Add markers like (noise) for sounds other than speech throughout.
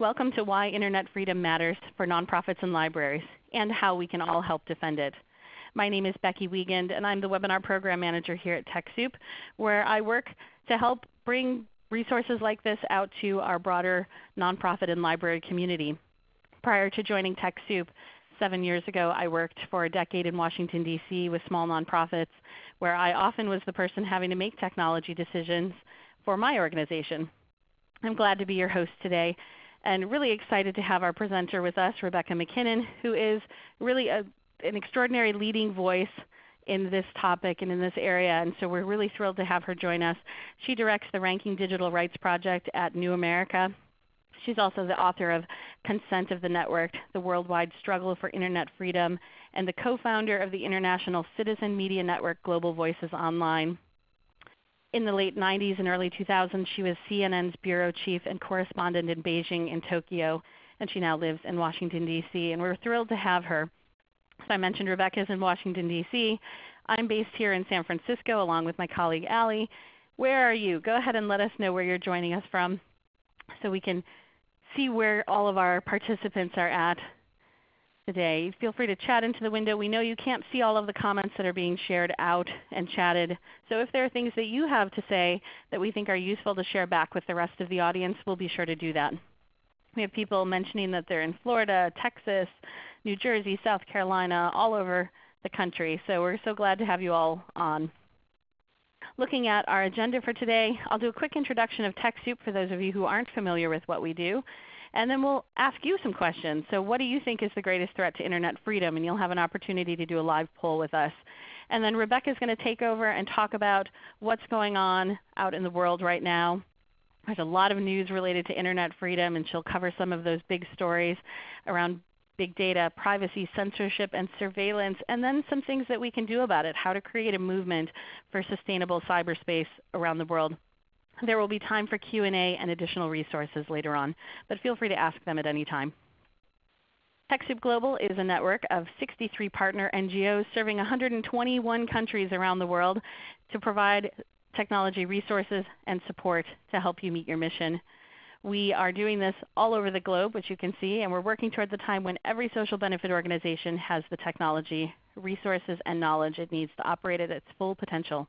Welcome to Why Internet Freedom Matters for Nonprofits and Libraries and how we can all help defend it. My name is Becky Wiegand and I'm the Webinar Program Manager here at TechSoup where I work to help bring resources like this out to our broader nonprofit and library community. Prior to joining TechSoup, seven years ago I worked for a decade in Washington DC with small nonprofits where I often was the person having to make technology decisions for my organization. I'm glad to be your host today and really excited to have our presenter with us, Rebecca MacKinnon, who is really a, an extraordinary leading voice in this topic and in this area. And so we're really thrilled to have her join us. She directs the Ranking Digital Rights Project at New America. She's also the author of Consent of the Network, The Worldwide Struggle for Internet Freedom, and the co-founder of the International Citizen Media Network Global Voices Online in the late 90s and early 2000s, she was CNN's bureau chief and correspondent in Beijing and Tokyo, and she now lives in Washington, D.C. And we're thrilled to have her. As I mentioned, Rebecca is in Washington, D.C. I'm based here in San Francisco along with my colleague Allie. Where are you? Go ahead and let us know where you're joining us from so we can see where all of our participants are at today. Feel free to chat into the window. We know you can't see all of the comments that are being shared out and chatted. So if there are things that you have to say that we think are useful to share back with the rest of the audience, we'll be sure to do that. We have people mentioning that they're in Florida, Texas, New Jersey, South Carolina, all over the country. So we're so glad to have you all on. Looking at our agenda for today, I'll do a quick introduction of TechSoup for those of you who aren't familiar with what we do. And then we'll ask you some questions. So what do you think is the greatest threat to Internet freedom? And you'll have an opportunity to do a live poll with us. And then Rebecca is going to take over and talk about what's going on out in the world right now. There's a lot of news related to Internet freedom, and she'll cover some of those big stories around big data, privacy, censorship, and surveillance, and then some things that we can do about it, how to create a movement for sustainable cyberspace around the world. There will be time for Q&A and additional resources later on, but feel free to ask them at any time. TechSoup Global is a network of 63 partner NGOs serving 121 countries around the world to provide technology resources and support to help you meet your mission. We are doing this all over the globe, which you can see, and we're working toward the time when every social benefit organization has the technology, resources, and knowledge it needs to operate at its full potential.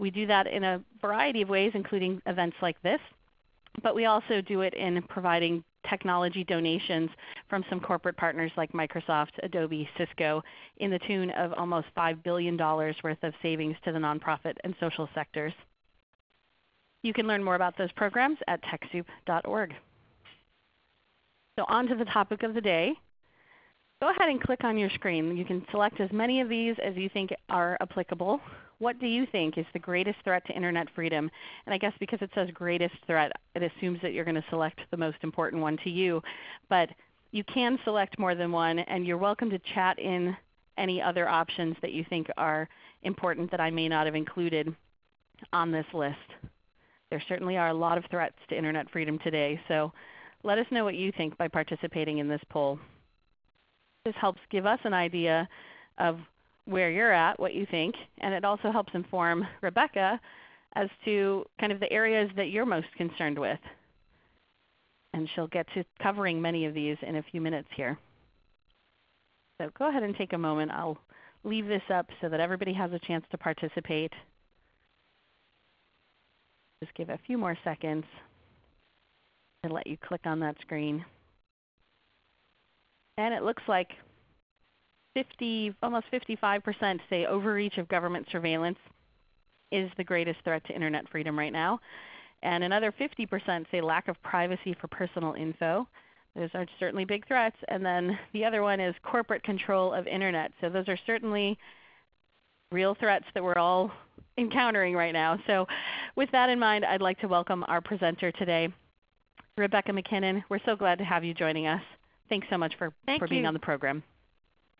We do that in a variety of ways, including events like this. But we also do it in providing technology donations from some corporate partners like Microsoft, Adobe, Cisco, in the tune of almost $5 billion worth of savings to the nonprofit and social sectors. You can learn more about those programs at TechSoup.org. So on to the topic of the day. Go ahead and click on your screen. You can select as many of these as you think are applicable what do you think is the greatest threat to Internet freedom? And I guess because it says greatest threat, it assumes that you're going to select the most important one to you. But you can select more than one, and you're welcome to chat in any other options that you think are important that I may not have included on this list. There certainly are a lot of threats to Internet freedom today, so let us know what you think by participating in this poll. This helps give us an idea of where you're at, what you think, and it also helps inform Rebecca as to kind of the areas that you're most concerned with. And she'll get to covering many of these in a few minutes here. So go ahead and take a moment. I'll leave this up so that everybody has a chance to participate. Just give a few more seconds and let you click on that screen. And it looks like 50, almost 55% say overreach of government surveillance is the greatest threat to Internet freedom right now. And another 50% say lack of privacy for personal info. Those are certainly big threats. And then the other one is corporate control of Internet. So those are certainly real threats that we're all encountering right now. So with that in mind, I'd like to welcome our presenter today, Rebecca MacKinnon. We're so glad to have you joining us. Thanks so much for, for being on the program.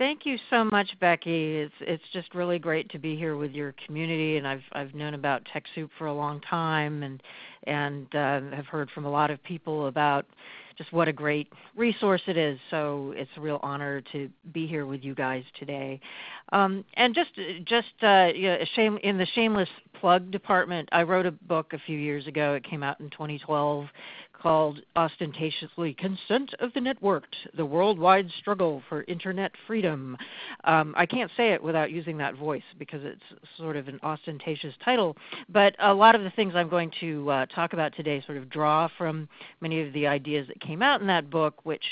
Thank you so much, Becky. It's it's just really great to be here with your community, and I've I've known about TechSoup for a long time, and and uh, have heard from a lot of people about just what a great resource it is. So it's a real honor to be here with you guys today. Um, and just just uh, you know, shame in the shameless plug department, I wrote a book a few years ago. It came out in 2012 called ostentatiously Consent of the Networked The Worldwide Struggle for Internet Freedom. Um, I can't say it without using that voice because it's sort of an ostentatious title, but a lot of the things I'm going to uh, talk about today sort of draw from many of the ideas that came out in that book, which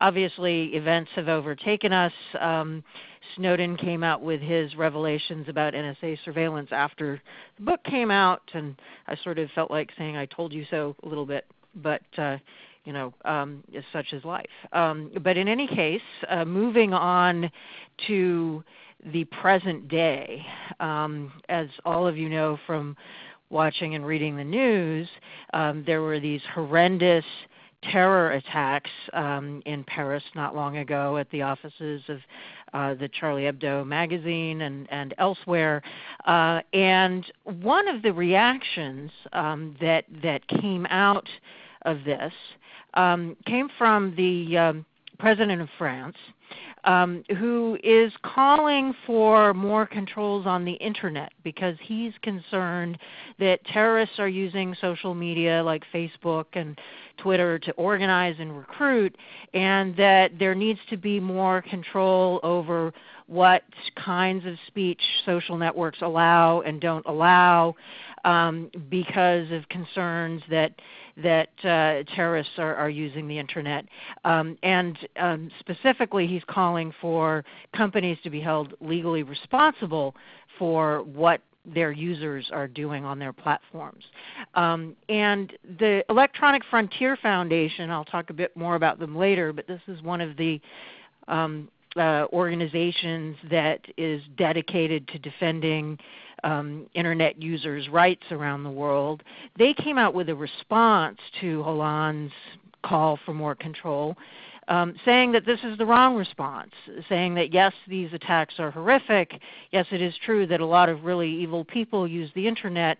obviously events have overtaken us. Um, Snowden came out with his revelations about NSA surveillance after the book came out, and I sort of felt like saying "I told you so" a little bit, but uh, you know, um, such is life. Um, but in any case, uh, moving on to the present day, um, as all of you know from watching and reading the news, um, there were these horrendous terror attacks um, in Paris not long ago at the offices of uh, the Charlie Hebdo magazine and, and elsewhere. Uh, and one of the reactions um, that, that came out of this um, came from the um, president of France, um, who is calling for more controls on the internet because he's concerned that terrorists are using social media like Facebook and Twitter to organize and recruit, and that there needs to be more control over what kinds of speech social networks allow and don't allow um, because of concerns that that uh, terrorists are, are, using the internet. Um, and um, specifically, he's calling for companies to be held legally responsible for what their users are doing on their platforms. Um, and the Electronic Frontier Foundation, I'll talk a bit more about them later, but this is one of the um, uh, organizations that is dedicated to defending um, internet users' rights around the world. They came out with a response to Hollande's call for more control um, saying that this is the wrong response, saying that yes, these attacks are horrific. Yes, it is true that a lot of really evil people use the internet,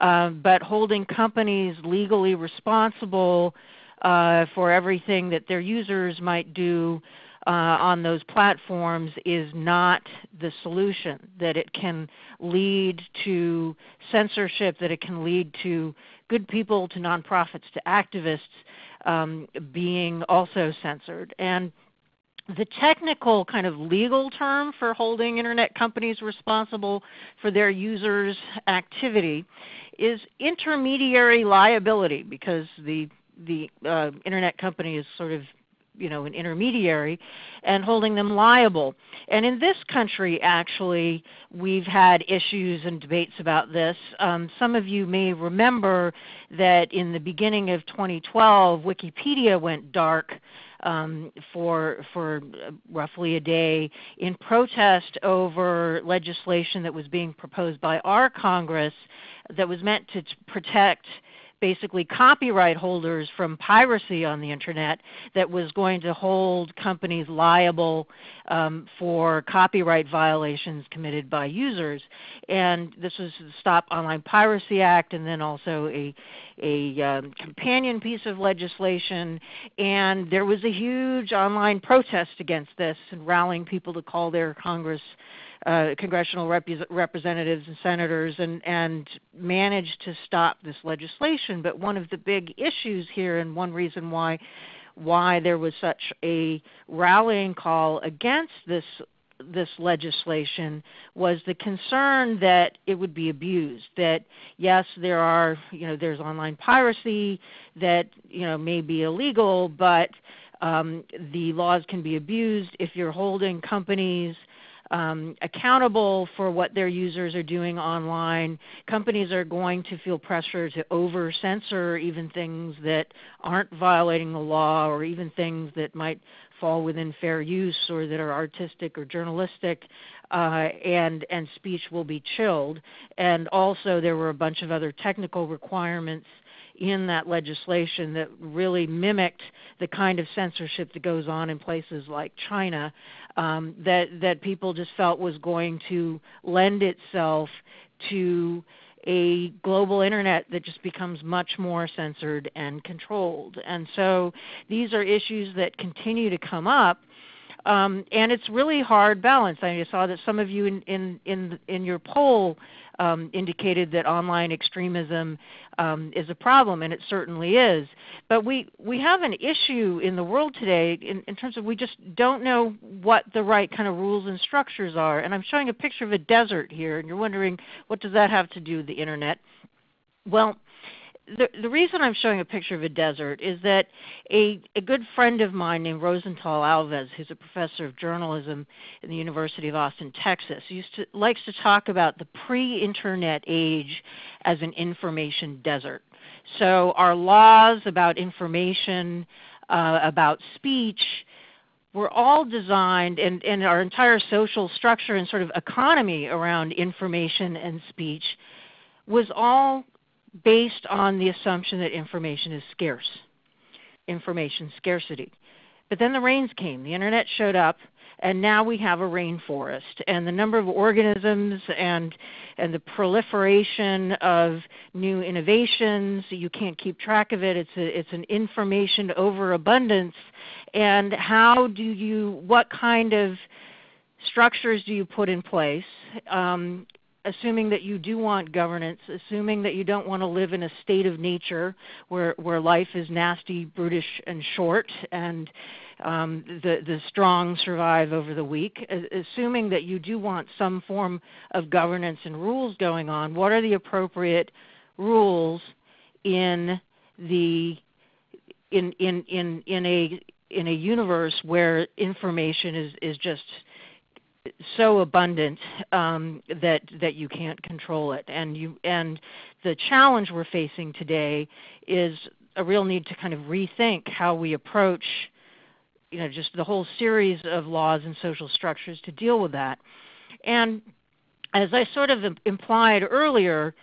uh, but holding companies legally responsible uh, for everything that their users might do uh, on those platforms is not the solution, that it can lead to censorship, that it can lead to good people, to nonprofits, to activists um, being also censored. And the technical kind of legal term for holding internet companies responsible for their users' activity is intermediary liability because the the uh, internet company is sort of you know an intermediary and holding them liable. And in this country actually we've had issues and debates about this. Um, some of you may remember that in the beginning of 2012 wikipedia went dark um, for for roughly a day in protest over legislation that was being proposed by our Congress that was meant to protect basically copyright holders from piracy on the internet that was going to hold companies liable um, for copyright violations committed by users. And this was the Stop Online Piracy Act and then also a, a um, companion piece of legislation. And there was a huge online protest against this and rallying people to call their Congress uh, congressional rep- representatives and senators and, and managed to stop this legislation. But one of the big issues here, and one reason why why there was such a rallying call against this this legislation was the concern that it would be abused that yes there are you know there's online piracy that you know may be illegal but um, the laws can be abused if you're holding companies um, accountable for what their users are doing online. Companies are going to feel pressure to over censor even things that aren't violating the law or even things that might fall within fair use or that are artistic or journalistic. Uh, and and speech will be chilled. And also, there were a bunch of other technical requirements in that legislation that really mimicked the kind of censorship that goes on in places like China um, that that people just felt was going to lend itself to a global internet that just becomes much more censored and controlled. And so these are issues that continue to come up. Um, and it's really hard balance. I saw that some of you in, in, in, in your poll um, indicated that online extremism um, is a problem, and it certainly is. But we, we have an issue in the world today in, in terms of we just don't know what the right kind of rules and structures are. And I'm showing a picture of a desert here, and you're wondering what does that have to do with the Internet? Well, the, the reason I'm showing a picture of a desert is that a, a good friend of mine named Rosental Alves, who's a professor of journalism in the University of Austin, Texas, used to, likes to talk about the pre-internet age as an information desert. So our laws about information, uh, about speech, were all designed, and, and our entire social structure and sort of economy around information and speech was all based on the assumption that information is scarce, information scarcity. But then the rains came, the internet showed up, and now we have a rainforest. And the number of organisms and, and the proliferation of new innovations, you can't keep track of it. It's, a, it's an information overabundance. And how do you, what kind of structures do you put in place? Um, assuming that you do want governance, assuming that you don't want to live in a state of nature where, where life is nasty, brutish, and short, and um, the, the strong survive over the weak, assuming that you do want some form of governance and rules going on, what are the appropriate rules in the in in in in a in a universe where information is is just so abundant um, that that you can't control it. And you and the challenge we're facing today is a real need to kind of rethink how we approach you know just the whole series of laws and social structures to deal with that. And as I sort of implied earlier,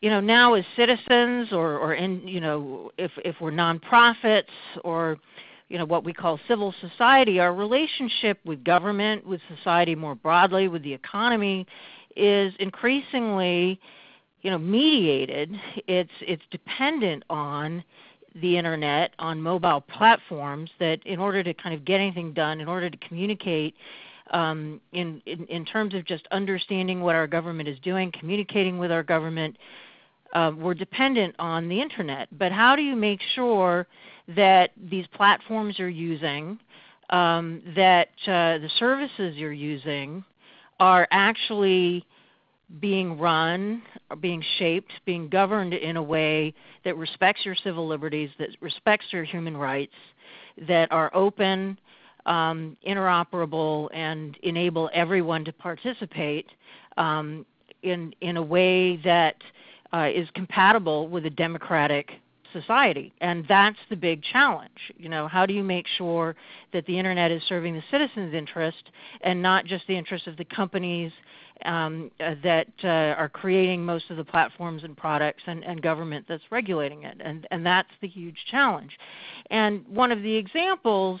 you know now as citizens or or in you know if if we're nonprofits or you know, what we call civil society, our relationship with government, with society more broadly, with the economy, is increasingly, you know, mediated. It's it's dependent on the internet, on mobile platforms that in order to kind of get anything done, in order to communicate um, in, in, in terms of just understanding what our government is doing, communicating with our government, uh, we're dependent on the internet. But how do you make sure that these platforms are using, um, that uh, the services you're using are actually being run, being shaped, being governed in a way that respects your civil liberties, that respects your human rights, that are open, um, interoperable, and enable everyone to participate um, in, in a way that uh, is compatible with a democratic society. And that's the big challenge. You know, how do you make sure that the internet is serving the citizens' interest and not just the interest of the companies um, uh, that uh, are creating most of the platforms and products and, and government that's regulating it. And, and that's the huge challenge. And one of the examples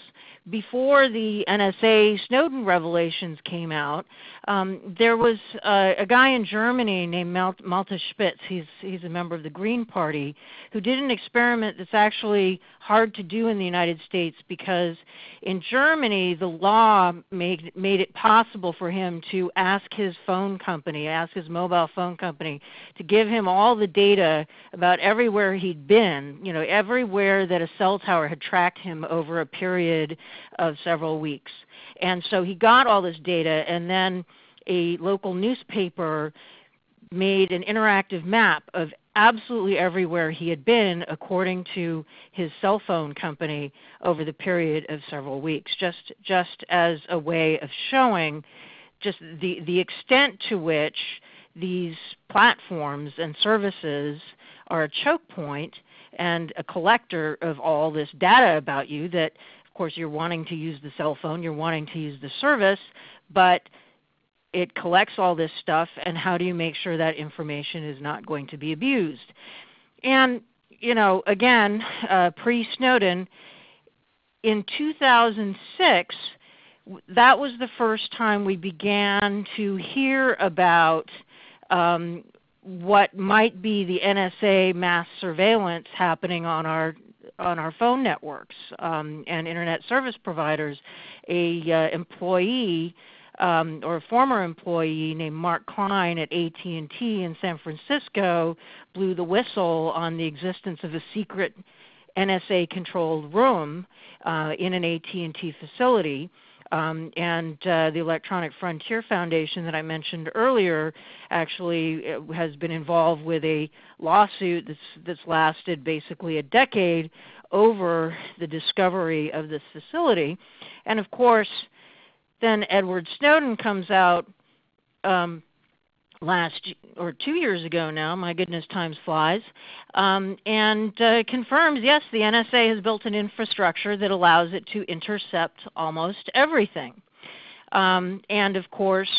before the NSA Snowden revelations came out, um, there was uh, a guy in Germany named Malte Spitz. He's, he's a member of the Green Party who did an experiment that's actually hard to do in the United States because in Germany the law made, made it possible for him to ask his phone company, ask his mobile phone company to give him all the data about everywhere he'd been, you know, everywhere that a cell tower had tracked him over a period of several weeks. And so he got all this data, and then a local newspaper made an interactive map of absolutely everywhere he had been according to his cell phone company over the period of several weeks, just, just as a way of showing just the, the extent to which these platforms and services are a choke point and a collector of all this data about you that course, you're wanting to use the cell phone, you're wanting to use the service, but it collects all this stuff, and how do you make sure that information is not going to be abused? And, you know, again, uh, pre Snowden, in 2006, that was the first time we began to hear about um, what might be the NSA mass surveillance happening on our on our phone networks um, and internet service providers. A uh, employee um, or a former employee named Mark Klein at AT&T in San Francisco blew the whistle on the existence of a secret NSA-controlled room uh, in an AT&T facility. Um, and uh, the Electronic Frontier Foundation that I mentioned earlier actually uh, has been involved with a lawsuit that's, that's lasted basically a decade over the discovery of this facility. And of course, then Edward Snowden comes out um, last or two years ago now. My goodness, time flies, um, and uh, confirms yes, the NSA has built an infrastructure that allows it to intercept almost everything. Um, and of course,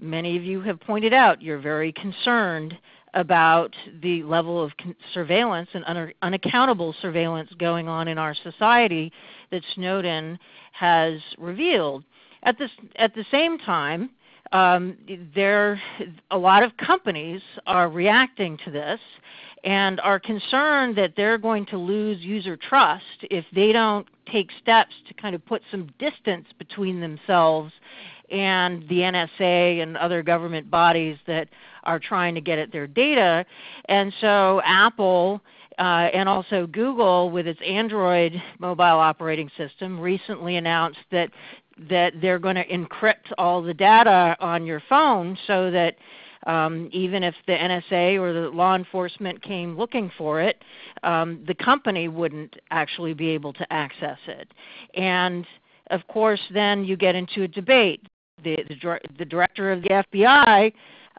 many of you have pointed out you're very concerned about the level of surveillance and un unaccountable surveillance going on in our society that Snowden has revealed. At, this, at the same time, um, there, a lot of companies are reacting to this and are concerned that they're going to lose user trust if they don't take steps to kind of put some distance between themselves and the NSA and other government bodies that are trying to get at their data. And so Apple uh, and also Google with its Android mobile operating system recently announced that that they're going to encrypt all the data on your phone so that um, even if the NSA or the law enforcement came looking for it, um, the company wouldn't actually be able to access it. And of course, then you get into a debate. The, the, the director of the FBI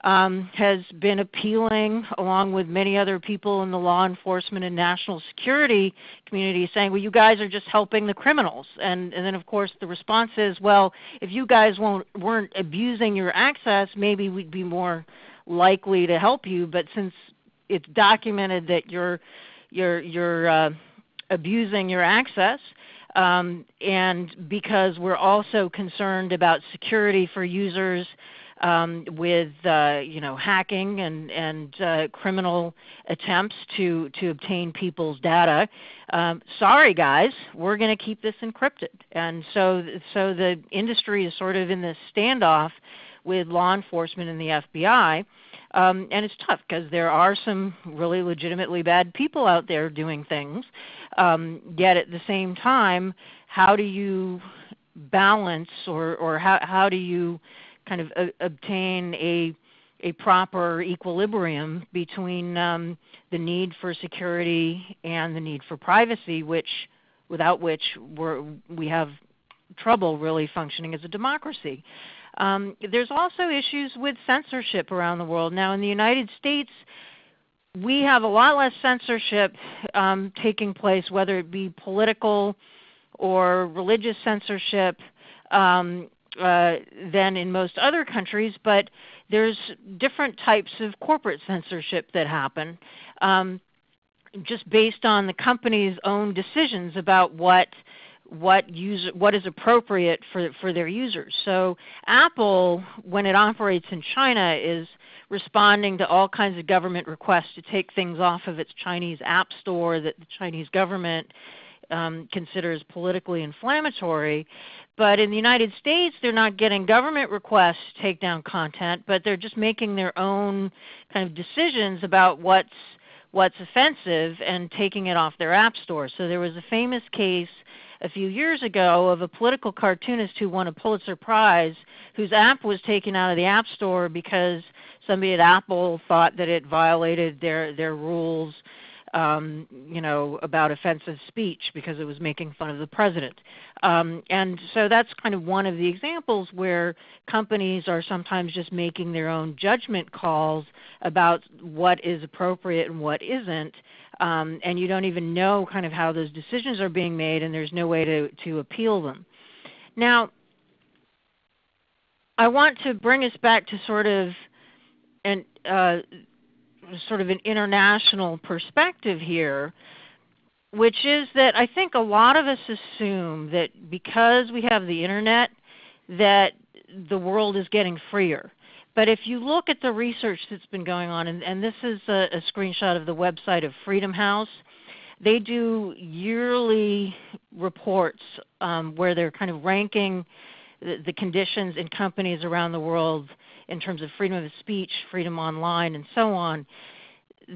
um, has been appealing, along with many other people in the law enforcement and national security community, saying, well, you guys are just helping the criminals. And, and then, of course, the response is, well, if you guys weren't abusing your access, maybe we'd be more likely to help you. But since it's documented that you're, you're, you're uh, abusing your access, um, and because we're also concerned about security for users um, with uh, you know hacking and and uh, criminal attempts to to obtain people's data. Um, sorry guys, we're going to keep this encrypted, and so so the industry is sort of in this standoff with law enforcement and the FBI. Um, and it's tough because there are some really legitimately bad people out there doing things. Um, yet at the same time, how do you balance or, or how, how do you kind of a, obtain a a proper equilibrium between um, the need for security and the need for privacy, which without which we have trouble really functioning as a democracy. Um, there's also issues with censorship around the world. Now in the United States, we have a lot less censorship um, taking place, whether it be political or religious censorship. Um, uh, than in most other countries, but there's different types of corporate censorship that happen um, just based on the company's own decisions about what what user what is appropriate for for their users. So Apple, when it operates in China, is responding to all kinds of government requests to take things off of its Chinese app store that the Chinese government um, considers politically inflammatory. But in the United States, they're not getting government requests to take down content, but they're just making their own kind of decisions about what's what's offensive and taking it off their app store. So there was a famous case a few years ago of a political cartoonist who won a Pulitzer Prize whose app was taken out of the App Store because somebody at Apple thought that it violated their, their rules um, you know, about offensive speech because it was making fun of the president. Um, and so that's kind of one of the examples where companies are sometimes just making their own judgment calls about what is appropriate and what isn't. Um, and you don't even know kind of how those decisions are being made and there's no way to, to appeal them. Now, I want to bring us back to sort of an, uh, sort of an international perspective here, which is that I think a lot of us assume that because we have the Internet that the world is getting freer. But if you look at the research that's been going on, and, and this is a, a screenshot of the website of Freedom House, they do yearly reports um, where they're kind of ranking the, the conditions in companies around the world in terms of freedom of speech, freedom online, and so on,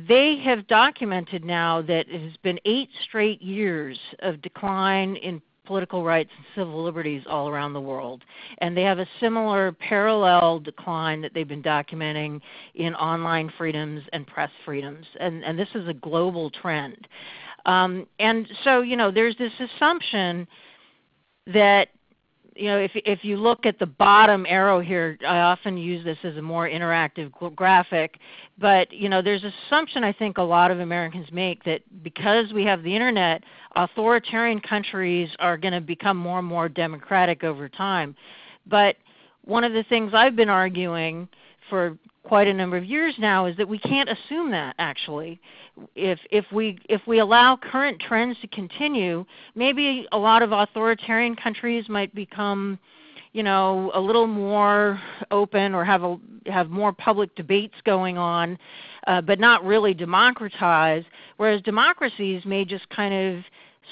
they have documented now that it has been eight straight years of decline in political rights and civil liberties all around the world. And they have a similar parallel decline that they've been documenting in online freedoms and press freedoms. And, and this is a global trend. Um, and so, you know, there's this assumption that you know, if if you look at the bottom arrow here, I often use this as a more interactive graphic, but you know, there's an assumption I think a lot of Americans make that because we have the internet, authoritarian countries are going to become more and more democratic over time. But one of the things I've been arguing for quite a number of years now is that we can't assume that actually. If, if, we, if we allow current trends to continue, maybe a lot of authoritarian countries might become you know, a little more open or have, a, have more public debates going on, uh, but not really democratize, whereas democracies may just kind of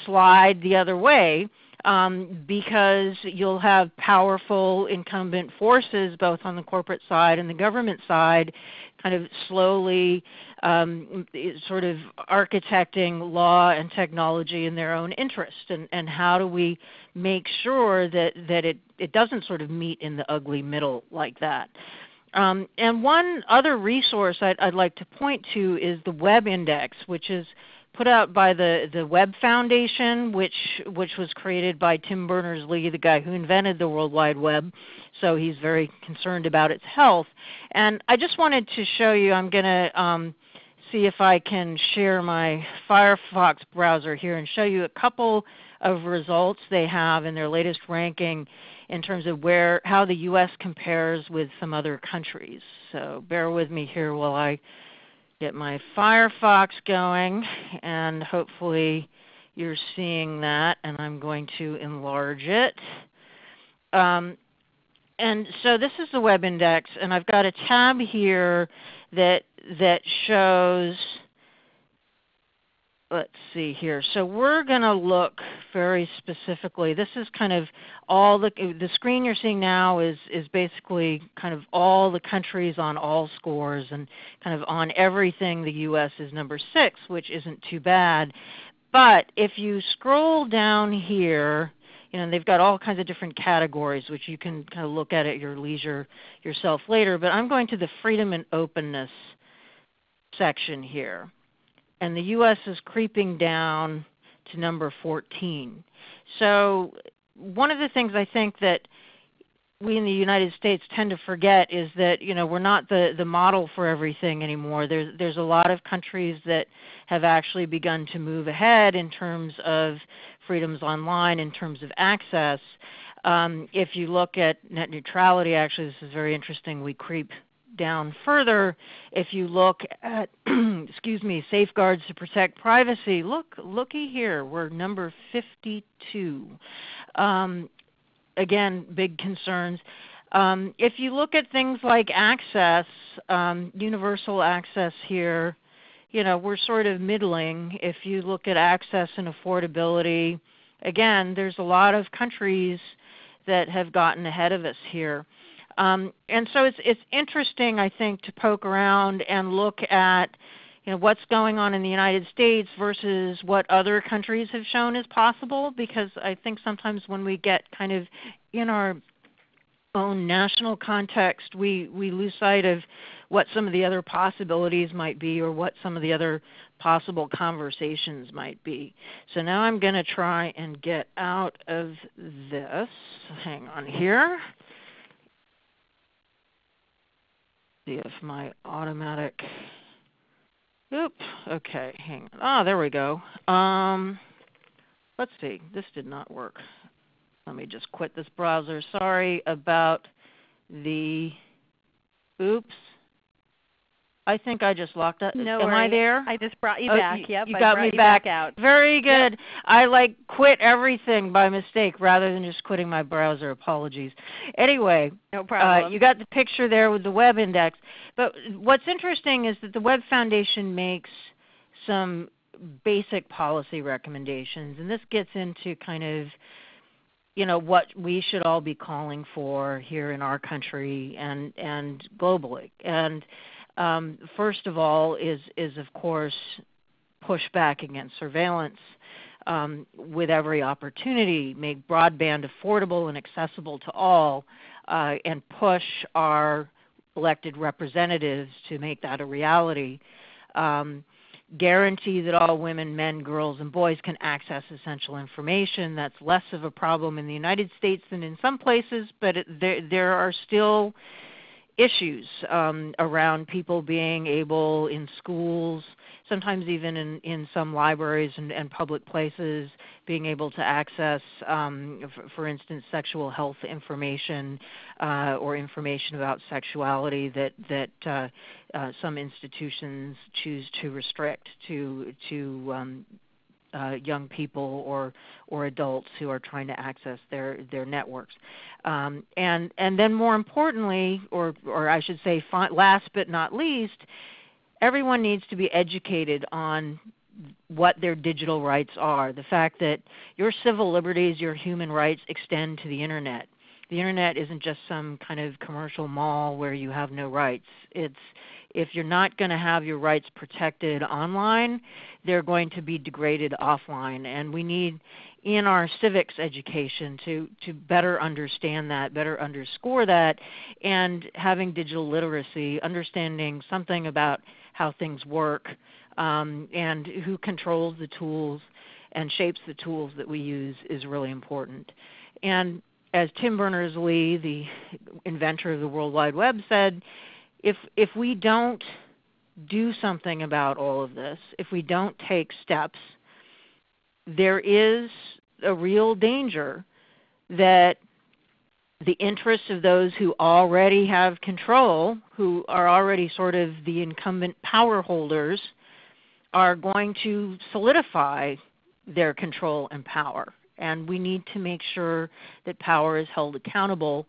slide the other way um, because you'll have powerful incumbent forces both on the corporate side and the government side kind of slowly um, sort of architecting law and technology in their own interest and, and how do we make sure that, that it, it doesn't sort of meet in the ugly middle like that. Um, and one other resource I'd, I'd, like to point to is the Web Index, which is put out by the, the Web Foundation, which, which was created by Tim Berners-Lee, the guy who invented the World Wide Web. So he's very concerned about its health. And I just wanted to show you, I'm going to um, see if I can share my Firefox browser here and show you a couple of results they have in their latest ranking in terms of where how the US compares with some other countries. So bear with me here while I get my Firefox going and hopefully you're seeing that and I'm going to enlarge it. Um, and so this is the web index and I've got a tab here that, that shows let's see here. So we're going to look very specifically. This is kind of all the the screen you're seeing now is is basically kind of all the countries on all scores and kind of on everything the US is number 6, which isn't too bad. But if you scroll down here, you know, they've got all kinds of different categories which you can kind of look at at your leisure yourself later, but I'm going to the freedom and openness section here and the U.S. is creeping down to number 14. So one of the things I think that we in the United States tend to forget is that you know we're not the, the model for everything anymore. There's there's a lot of countries that have actually begun to move ahead in terms of freedoms online, in terms of access. Um, if you look at net neutrality, actually this is very interesting. We creep down further, if you look at (clears throat) excuse me, safeguards to protect privacy, look looky here, we're number 52. Um, again, big concerns. Um, if you look at things like access, um, universal access here, you know, we're sort of middling. If you look at access and affordability, again, there's a lot of countries that have gotten ahead of us here. Um, and so it's, it's interesting, I think, to poke around and look at you know, what's going on in the United States versus what other countries have shown is possible because I think sometimes when we get kind of in our own national context, we, we lose sight of what some of the other possibilities might be or what some of the other possible conversations might be. So now I'm going to try and get out of this. Hang on here. See if my automatic, oop, okay, hang on. Ah, there we go. Um, let's see, this did not work. Let me just quit this browser. Sorry about the, oops. I think I just locked up. No Am worries. I there? I just brought you oh, back. You, yep, you got me you back. back out. Very good. Yep. I like quit everything by mistake rather than just quitting my browser. Apologies. Anyway, no problem. Uh, you got the picture there with the web index. But what's interesting is that the Web Foundation makes some basic policy recommendations, and this gets into kind of you know what we should all be calling for here in our country and and globally. And um, first of all is is of course push back against surveillance um, with every opportunity, make broadband affordable and accessible to all, uh, and push our elected representatives to make that a reality. Um, guarantee that all women, men, girls, and boys can access essential information. That's less of a problem in the United States than in some places, but it, there, there are still issues um, around people being able in schools, sometimes even in, in some libraries and, and public places, being able to access, um, for, for, instance, sexual health information uh, or information about sexuality that, that uh, uh, some institutions choose to restrict to, to um, uh, young people or or adults who are trying to access their their networks, um, and and then more importantly, or or I should say, last but not least, everyone needs to be educated on what their digital rights are. The fact that your civil liberties, your human rights extend to the internet. The internet isn't just some kind of commercial mall where you have no rights. It's if you're not going to have your rights protected online, they're going to be degraded offline. And we need in our civics education to, to better understand that, better underscore that, and having digital literacy, understanding something about how things work um, and who controls the tools and shapes the tools that we use is really important. And as Tim Berners-Lee, the inventor of the World Wide Web, said, if if we don't do something about all of this, if we don't take steps, there is a real danger that the interests of those who already have control, who are already sort of the incumbent power holders, are going to solidify their control and power. And we need to make sure that power is held accountable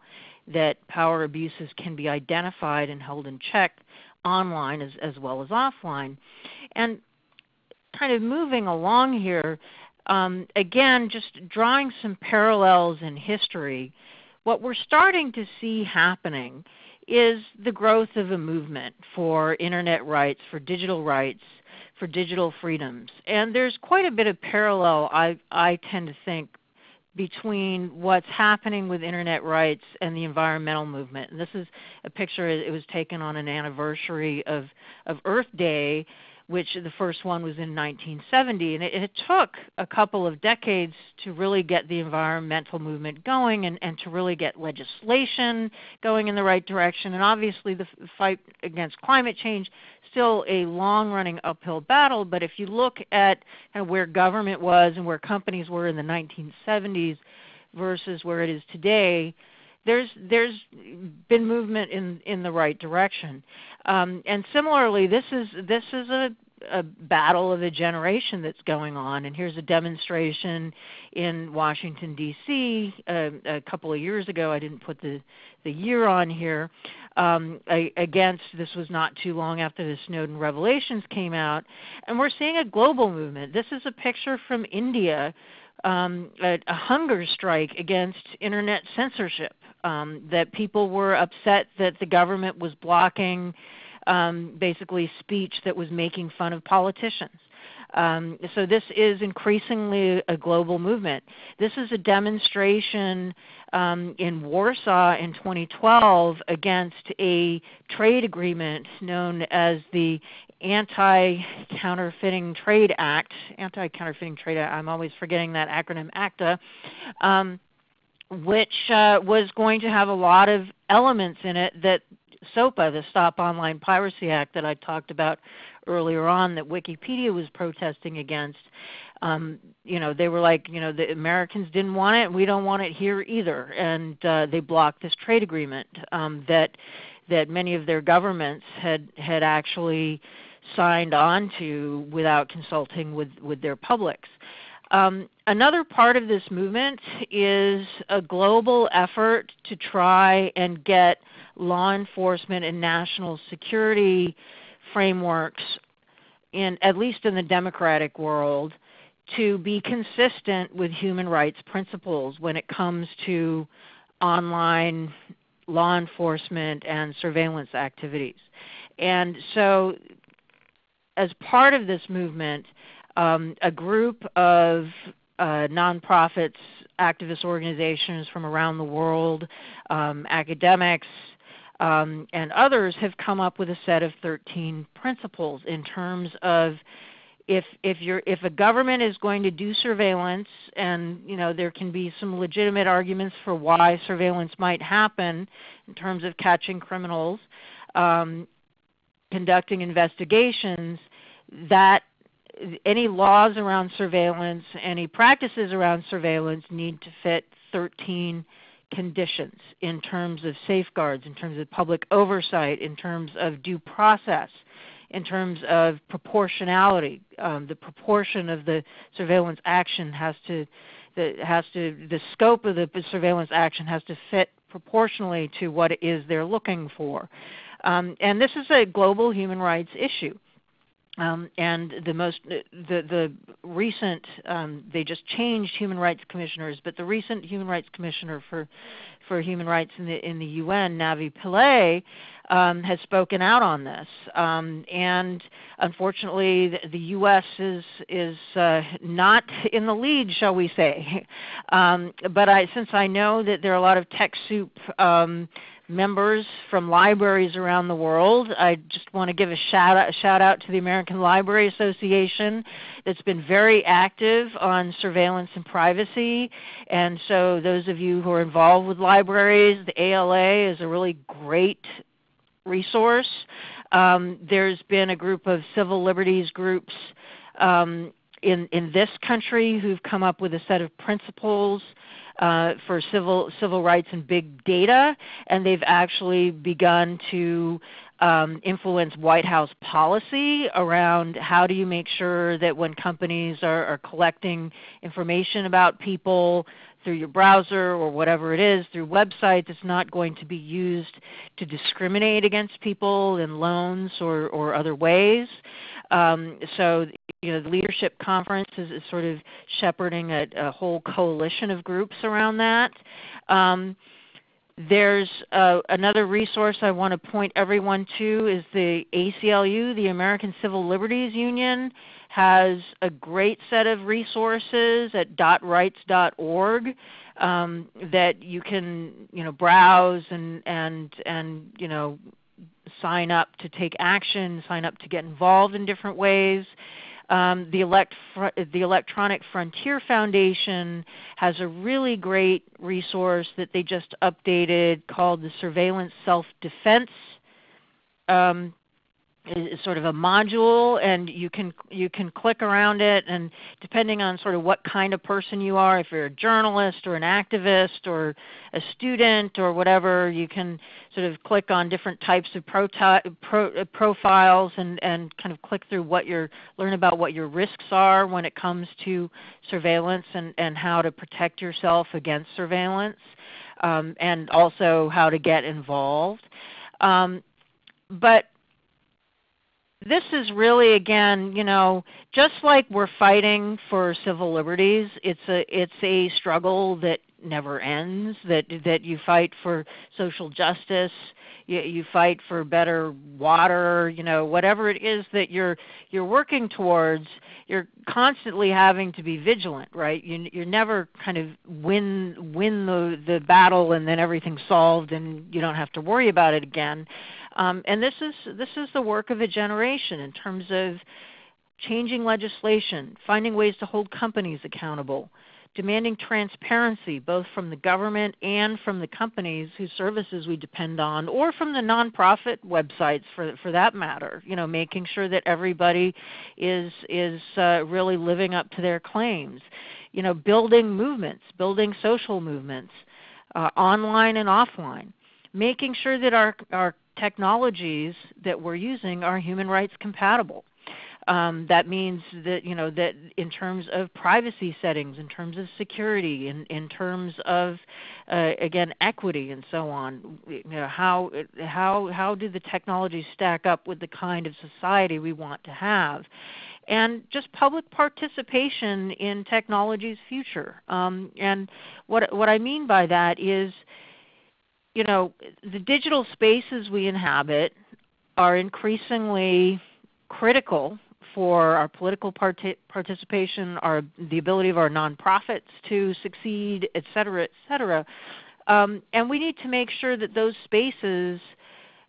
that power abuses can be identified and held in check online as, as well as offline. And kind of moving along here, um, again, just drawing some parallels in history, what we're starting to see happening is the growth of a movement for Internet rights, for digital rights, for digital freedoms. And there's quite a bit of parallel, I, I tend to think, between what's happening with internet rights and the environmental movement. And this is a picture, it was taken on an anniversary of, of Earth Day, which the first one was in 1970. And it, it took a couple of decades to really get the environmental movement going and, and to really get legislation going in the right direction. And obviously the fight against climate change still a long-running uphill battle, but if you look at kind of where government was and where companies were in the 1970s versus where it is today, there's there's been movement in in the right direction. Um, and similarly, this is this is a a battle of a generation that's going on. And here's a demonstration in Washington, D.C. Uh, a couple of years ago. I didn't put the, the year on here. Um, against this was not too long after the Snowden revelations came out. And we're seeing a global movement. This is a picture from India, um, a, a hunger strike against internet censorship. Um, that people were upset that the government was blocking um, basically speech that was making fun of politicians. Um, so this is increasingly a global movement. This is a demonstration um, in Warsaw in 2012 against a trade agreement known as the Anti-Counterfeiting Trade Act. Anti-Counterfeiting Trade Act. I'm always forgetting that acronym, ACTA. Um, which uh, was going to have a lot of elements in it that SOPA, the Stop Online Piracy Act that I talked about earlier on that Wikipedia was protesting against. Um, you know, they were like, you know, the Americans didn't want it, we don't want it here either, and uh, they blocked this trade agreement um, that that many of their governments had had actually signed on to without consulting with with their publics. Um, another part of this movement is a global effort to try and get law enforcement and national security frameworks in at least in the democratic world to be consistent with human rights principles when it comes to online law enforcement and surveillance activities. And so as part of this movement, um, a group of uh, nonprofits, activist organizations from around the world, um, academics, um, and others have come up with a set of 13 principles in terms of if if you're if a government is going to do surveillance and you know there can be some legitimate arguments for why surveillance might happen in terms of catching criminals um, conducting investigations that any laws around surveillance any practices around surveillance need to fit 13 conditions in terms of safeguards in terms of public oversight in terms of due process in terms of proportionality. Um, the proportion of the surveillance action has to, the, has to, the scope of the surveillance action has to fit proportionally to what it is they're looking for. Um, and this is a global human rights issue. Um, and the most the the recent um, they just changed human rights commissioners, but the recent human rights commissioner for for human rights in the in the UN, Navi Pillay, um, has spoken out on this. Um, and unfortunately, the, the, U.S. is is uh, not in the lead, shall we say? (laughs) Um, but I, since I know that there are a lot of TechSoup um, members from libraries around the world. I just want to give a shout out, shout out to the American Library Association that's been very active on surveillance and privacy. And so those of you who are involved with libraries, the ALA is a really great resource. Um, there's been a group of civil liberties groups um, in, in this country who've come up with a set of principles uh, for civil civil rights and big data, and they've actually begun to um, influence White House policy around how do you make sure that when companies are, are collecting information about people through your browser or whatever it is, through websites, it's not going to be used to discriminate against people in loans or, or other ways. Um, so you know, the leadership conference is, is sort of shepherding a, a, whole coalition of groups around that. Um, there's uh, another resource I want to point everyone to is the ACLU, the American Civil Liberties Union, has a great set of resources at dotrights.org um, that you can you know browse and and and you know sign up to take action, sign up to get involved in different ways. Um, the, elect the, Electronic Frontier Foundation has a really great resource that they just updated called the Surveillance Self-Defense um, is sort of a module and you can you can click around it and depending on sort of what kind of person you are if you're a journalist or an activist or a student or whatever you can sort of click on different types of pro, uh, profiles and and kind of click through what your learn about what your risks are when it comes to surveillance and and how to protect yourself against surveillance um, and also how to get involved. Um, but this is really again, you know, just like we're fighting for civil liberties, it's a it's a struggle that never ends. That that you fight for social justice, you, you fight for better water, you know, whatever it is that you're you're working towards. You're constantly having to be vigilant, right? You you never kind of win win the the battle and then everything's solved and you don't have to worry about it again. Um, and this is, this is the work of a generation in terms of changing legislation, finding ways to hold companies accountable, demanding transparency both from the government and from the companies whose services we depend on, or from the nonprofit websites for, for that matter. You know, making sure that everybody is, is uh, really living up to their claims. You know, building movements, building social movements, uh, online and offline making sure that our, our technologies that we're using are human rights compatible. Um, that means that you know that in terms of privacy settings, in terms of security, in, in terms of uh, again equity and so on. You know, how how how do the technologies stack up with the kind of society we want to have? and just public participation in technology's future. Um, and what, what I mean by that is, you know, the digital spaces we inhabit are increasingly critical for our political parti participation, our, the ability of our nonprofits to succeed, et cetera, et cetera. Um, and we need to make sure that those spaces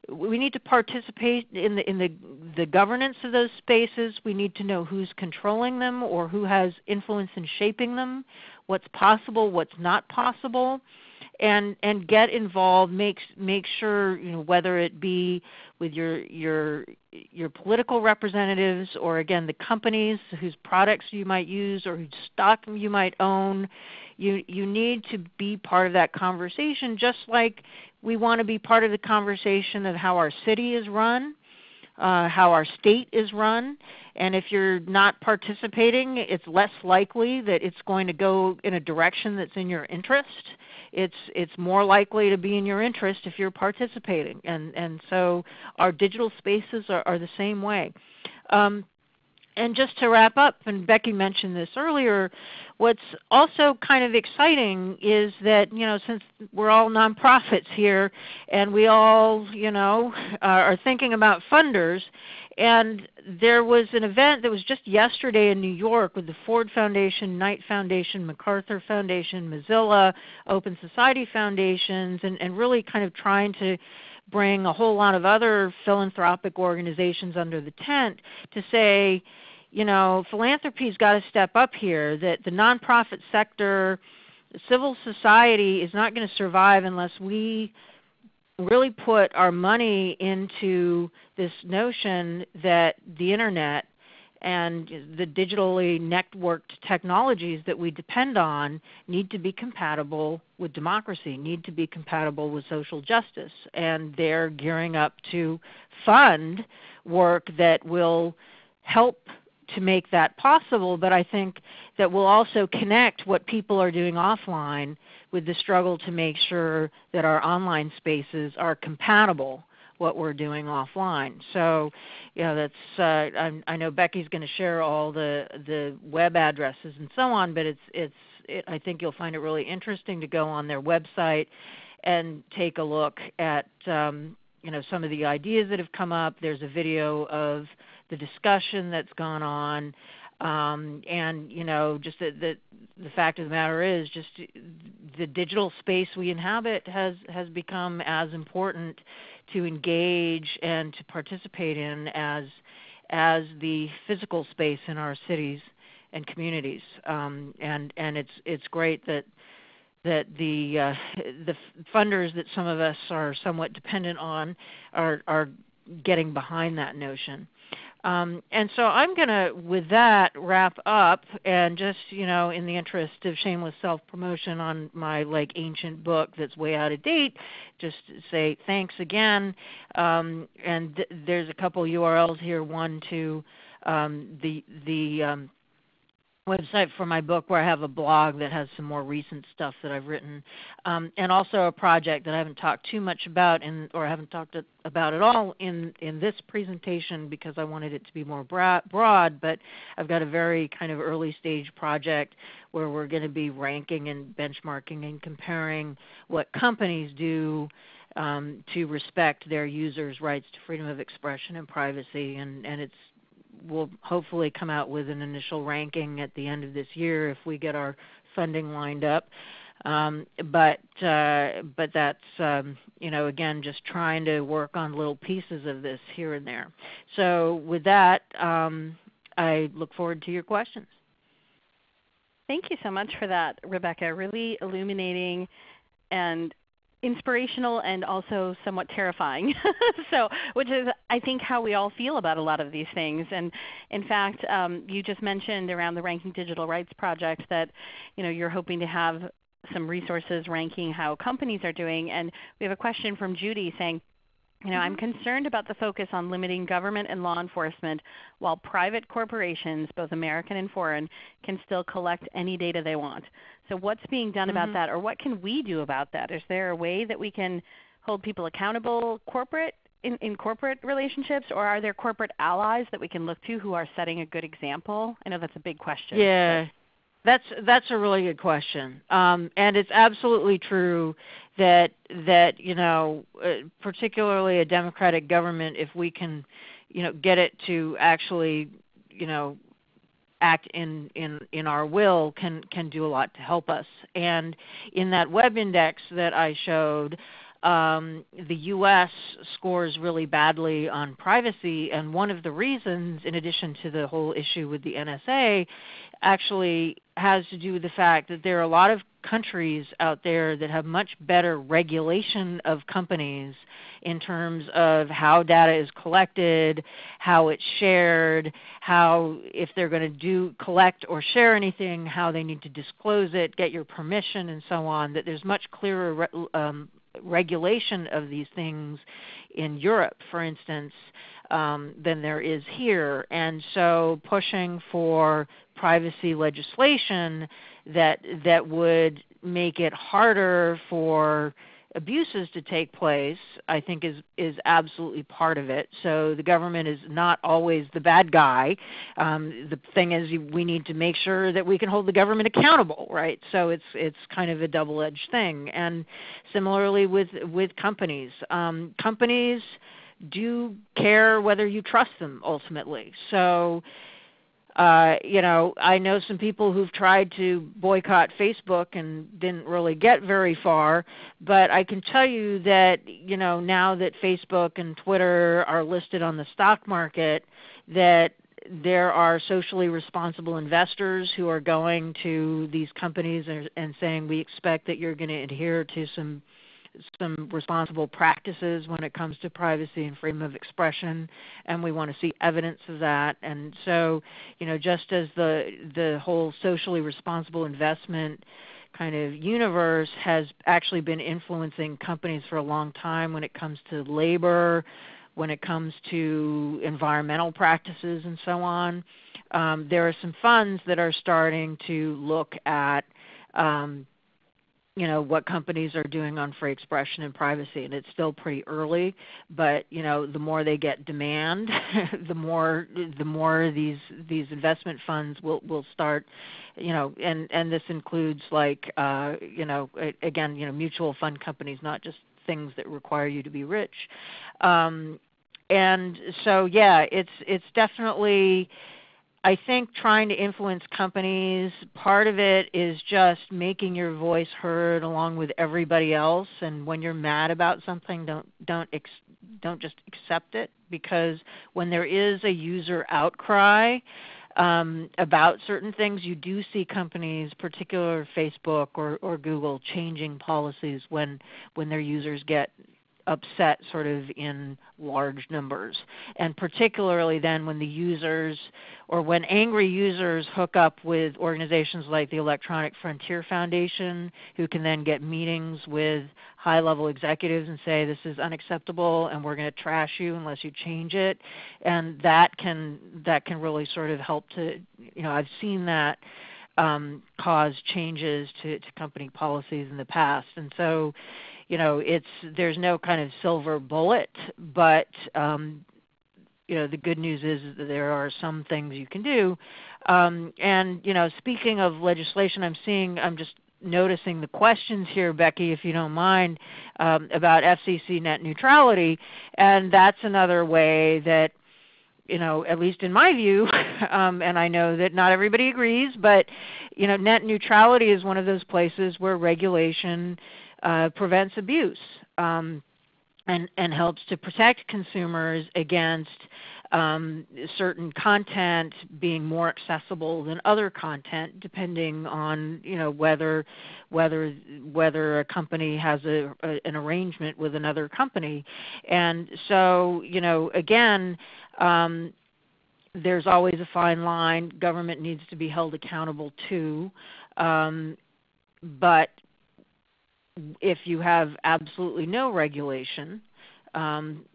we need to participate in the in the the governance of those spaces. We need to know who's controlling them or who has influence in shaping them, what's possible, what's not possible, and and get involved. Make make sure you know whether it be with your your your political representatives or again the companies whose products you might use or whose stock you might own. You you need to be part of that conversation, just like we want to be part of the conversation of how our city is run, uh, how our state is run. And if you're not participating, it's less likely that it's going to go in a direction that's in your interest. It's, it's more likely to be in your interest if you're participating. And, and so our digital spaces are, are the same way. Um, and just to wrap up, and Becky mentioned this earlier, what's also kind of exciting is that you know since we're all nonprofits here, and we all you know are thinking about funders, and there was an event that was just yesterday in New York with the Ford Foundation, Knight Foundation, MacArthur Foundation, Mozilla, Open Society Foundations, and, and really kind of trying to bring a whole lot of other philanthropic organizations under the tent to say, you know, philanthropy's got to step up here. That the nonprofit sector, civil society is not going to survive unless we really put our money into this notion that the internet and the digitally networked technologies that we depend on need to be compatible with democracy, need to be compatible with social justice. And they're gearing up to fund work that will help to make that possible, but I think that we'll also connect what people are doing offline with the struggle to make sure that our online spaces are compatible what we're doing offline. So, you know, that's uh, I, I know Becky's going to share all the the web addresses and so on, but it's it's it, I think you'll find it really interesting to go on their website and take a look at um, you know some of the ideas that have come up. There's a video of the discussion that's gone on, um, and you know, just the, the, the fact of the matter is, just the digital space we inhabit has has become as important to engage and to participate in as as the physical space in our cities and communities. Um, and and it's it's great that that the uh, the funders that some of us are somewhat dependent on are are getting behind that notion. Um, and so I'm going to, with that, wrap up and just, you know, in the interest of shameless self-promotion on my like ancient book that's way out of date, just say thanks again. Um, and th there's a couple URLs here. One to um, the the um, website for my book where I have a blog that has some more recent stuff that I've written, um, and also a project that I haven't talked too much about, in, or I haven't talked about at all in in this presentation because I wanted it to be more broad. But I've got a very kind of early stage project where we're going to be ranking and benchmarking and comparing what companies do. Um, to respect their users' rights to freedom of expression and privacy, and, and it's we'll hopefully come out with an initial ranking at the end of this year if we get our funding lined up. Um, but uh, but that's um, you know again just trying to work on little pieces of this here and there. So with that, um, I look forward to your questions. Thank you so much for that, Rebecca. Really illuminating and inspirational and also somewhat terrifying. (laughs) so, which is I think how we all feel about a lot of these things. And in fact, um, you just mentioned around the Ranking Digital Rights Project that you know you're hoping to have some resources ranking how companies are doing. And we have a question from Judy saying, you know, I'm mm-hmm. concerned about the focus on limiting government and law enforcement while private corporations, both American and foreign, can still collect any data they want. So what's being done mm-hmm. about that or what can we do about that? Is there a way that we can hold people accountable, corporate in, in corporate relationships, or are there corporate allies that we can look to who are setting a good example? I know that's a big question. Yeah. That's that's a really good question, um, and it's absolutely true that that you know, uh, particularly a democratic government, if we can, you know, get it to actually, you know, act in in in our will, can can do a lot to help us. And in that web index that I showed, um, the U.S. scores really badly on privacy, and one of the reasons, in addition to the whole issue with the NSA, actually has to do with the fact that there are a lot of countries out there that have much better regulation of companies in terms of how data is collected, how it's shared, how if they're going to do collect or share anything, how they need to disclose it, get your permission, and so on. That there's much clearer um, regulation of these things in Europe, for instance, um, than there is here. And so pushing for privacy legislation that that would make it harder for abuses to take place, I think is is absolutely part of it. So the government is not always the bad guy. Um, the thing is, we need to make sure that we can hold the government accountable, right? So it's it's kind of a double-edged thing. And similarly with with companies, um, companies do care whether you trust them ultimately. So uh, you know, I know some people who've tried to boycott Facebook and didn't really get very far, but I can tell you that, you know, now that Facebook and Twitter are listed on the stock market, that there are socially responsible investors who are going to these companies and, and saying we expect that you're going to adhere to some some responsible practices when it comes to privacy and freedom of expression, and we want to see evidence of that. And so, you know, just as the the whole socially responsible investment kind of universe has actually been influencing companies for a long time when it comes to labor, when it comes to environmental practices, and so on. Um, there are some funds that are starting to look at um, you know what companies are doing on free expression and privacy and it's still pretty early but you know the more they get demand (laughs) the more the more these these investment funds will will start you know and and this includes like uh you know again you know mutual fund companies not just things that require you to be rich. Um and so yeah it's it's definitely I think trying to influence companies, part of it is just making your voice heard along with everybody else. And when you're mad about something, don't don't ex, don't just accept it because when there is a user outcry um, about certain things, you do see companies, particular Facebook or, or Google, changing policies when when their users get upset sort of in large numbers. And particularly then when the users or when angry users hook up with organizations like the Electronic Frontier Foundation who can then get meetings with high level executives and say this is unacceptable and we're going to trash you unless you change it. And that can that can really sort of help to you know I've seen that um, cause changes to, to company policies in the past. And so you know it's there's no kind of silver bullet but um, you know the good news is that there are some things you can do. Um, and you know speaking of legislation i'm seeing i'm just noticing the questions here becky if you don't mind um, about fcc net neutrality. And that's another way that you know, at least in my view, (laughs) um, and I know that not everybody agrees, but you know, net neutrality is one of those places where regulation uh, prevents abuse um, and, and helps to protect consumers against um, certain content being more accessible than other content, depending on you know whether whether whether a company has a, a, an arrangement with another company, and so you know again. Um, there's always a fine line. Government needs to be held accountable too, um, but if you have absolutely no regulation, um,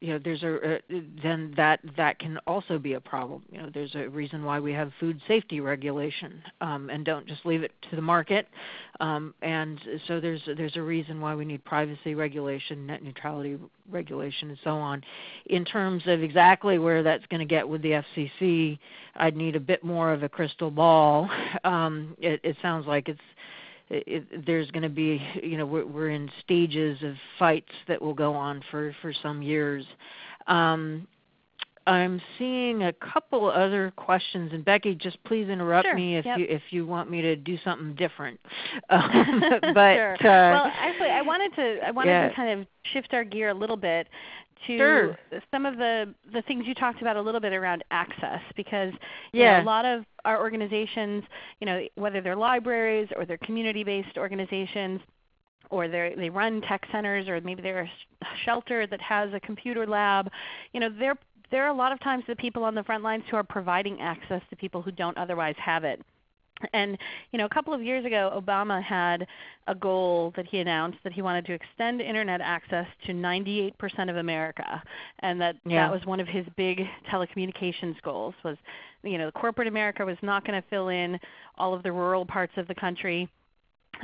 you know there's a uh, then that that can also be a problem. You know there's a reason why we have food safety regulation um, and don't just leave it to the market. Um, and so there's there's a reason why we need privacy regulation net neutrality regulation and so on. In terms of exactly where that's going to get with the FCC I'd need a bit more of a crystal ball. (laughs) Um, it, it sounds like it's it, there's going to be, you know, we're, we're, in stages of fights that will go on for, for some years. Um, I'm seeing a couple other questions, and Becky, just please interrupt sure. me if yep. you if you want me to do something different. Um, (laughs) (laughs) but sure. uh, well, actually, I wanted to I wanted yeah. to kind of shift our gear a little bit to sure. some of the the things you talked about a little bit around access because yeah. know, a lot of our organizations, you know, whether they're libraries or they're community-based organizations or they run tech centers or maybe they're a shelter that has a computer lab, you know, they're there are a lot of times the people on the front lines who are providing access to people who don't otherwise have it. And you know, a couple of years ago, Obama had a goal that he announced that he wanted to extend Internet access to 98% of America, and that yeah. that was one of his big telecommunications goals. Was you know, the corporate America was not going to fill in all of the rural parts of the country.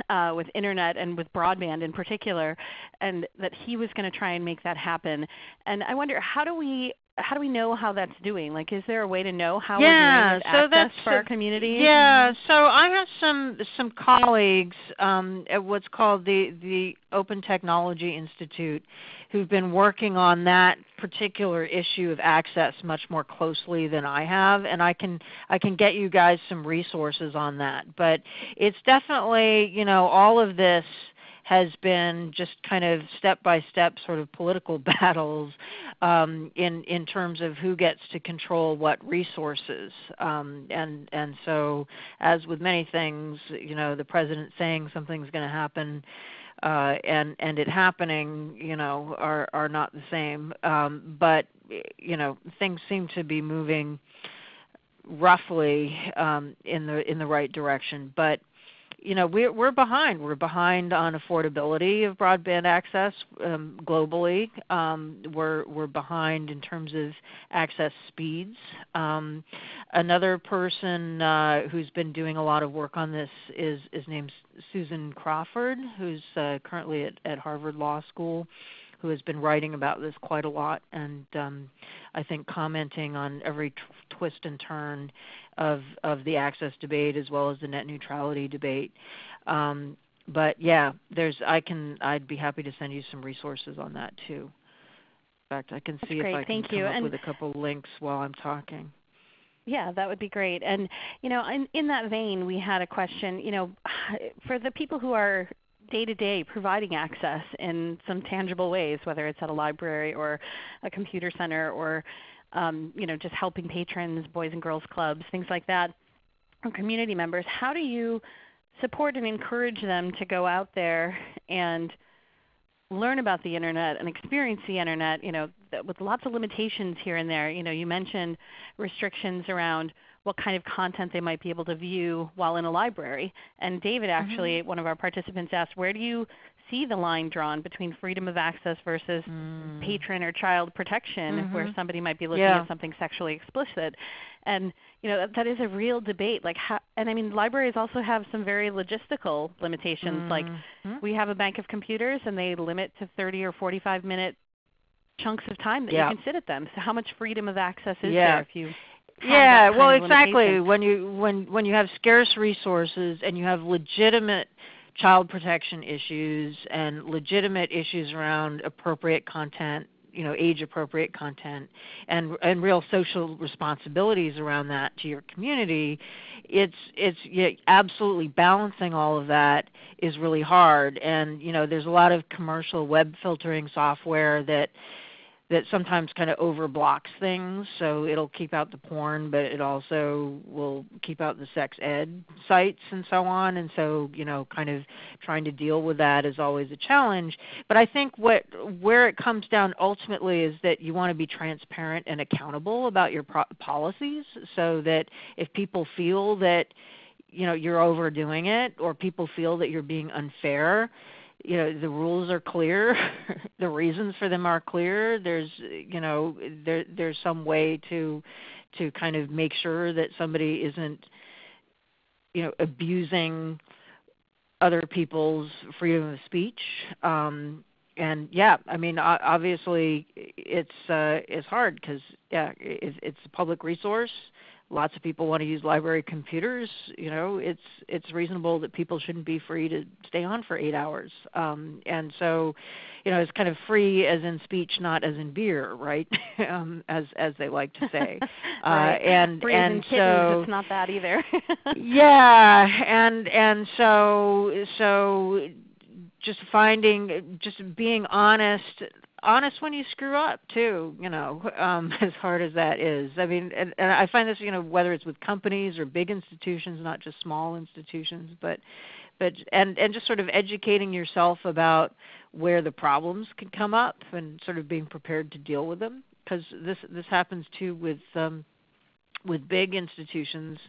Uh, with internet and with broadband in particular, and that he was going to try and make that happen. And I wonder, how do we how do we know how that's doing? Like, is there a way to know how yeah, we're doing with so access that's, for our community? Yeah, so I have some some colleagues um, at what's called the the Open Technology Institute who've been working on that particular issue of access much more closely than I have, and I can I can get you guys some resources on that. But it's definitely you know all of this has been just kind of step by step sort of political (laughs) battles um, in in terms of who gets to control what resources. Um, and and so as with many things, you know, the president saying something's going to happen. Uh, and and it happening, you know, are are not the same. Um, but you know, things seem to be moving roughly um, in the in the right direction. But you know we're we're behind. We're behind on affordability of broadband access um, globally. Um, we're we're behind in terms of access speeds. Um, another person uh, who's been doing a lot of work on this is is named Susan Crawford, who's uh, currently at, at Harvard Law School who has been writing about this quite a lot and um, I think commenting on every t- twist and turn of of the access debate as well as the net neutrality debate. Um, but yeah, there's I can I'd be happy to send you some resources on that too. In fact, I can That's see great. if I can Thank come you. up and with a couple links while I'm talking. Yeah, that would be great. And you know, in, in that vein, we had a question. You know, (sighs) for the people who are day to day providing access in some tangible ways, whether it's at a library or a computer center or um, you know, just helping patrons, boys and girls clubs, things like that, or community members, how do you support and encourage them to go out there and learn about the internet and experience the internet, you know, with lots of limitations here and there. You know, you mentioned restrictions around what kind of content they might be able to view while in a library. And David actually, mm-hmm. one of our participants asked, where do you see the line drawn between freedom of access versus mm. patron or child protection mm-hmm. where somebody might be looking yeah. at something sexually explicit and you know that, that is a real debate like how, and i mean libraries also have some very logistical limitations mm-hmm. like we have a bank of computers and they limit to 30 or 45 minute chunks of time that yeah. you can sit at them so how much freedom of access is yeah. there if you yeah well exactly. when you when when you have scarce resources and you have legitimate child protection issues and legitimate issues around appropriate content you know age appropriate content and and real social responsibilities around that to your community it's it's yeah, absolutely balancing all of that is really hard. And you know there's a lot of commercial web filtering software that that sometimes kind of overblocks things. So it'll keep out the porn, but it also will keep out the sex ed sites and so on. And so, you know, kind of trying to deal with that is always a challenge. But I think what where it comes down ultimately is that you want to be transparent and accountable about your pro- policies, so that if people feel that you know you're overdoing it or people feel that you're being unfair you know the rules are clear (laughs) the reasons for them are clear. There's you know there there's some way to to kind of make sure that somebody isn't you know abusing other people's freedom of speech. Um and yeah i mean obviously it's uh it's hard because yeah it's, it's a public resource lots of people want to use library computers you know it's it's reasonable that people shouldn't be free to stay on for eight hours. Um, and so you know it's kind of free as in speech not as in beer right? (laughs) Um, as as they like to say. (laughs) Right. uh, and free and kittens, so it's not that either. (laughs) Yeah and and so so just finding just being honest honest when you screw up too you know (laughs) um as hard as that is. I mean and, and i find this you know whether it's with companies or big institutions not just small institutions but but and and just sort of educating yourself about where the problems can come up and sort of being prepared to deal with them. Because this this happens too with um with big institutions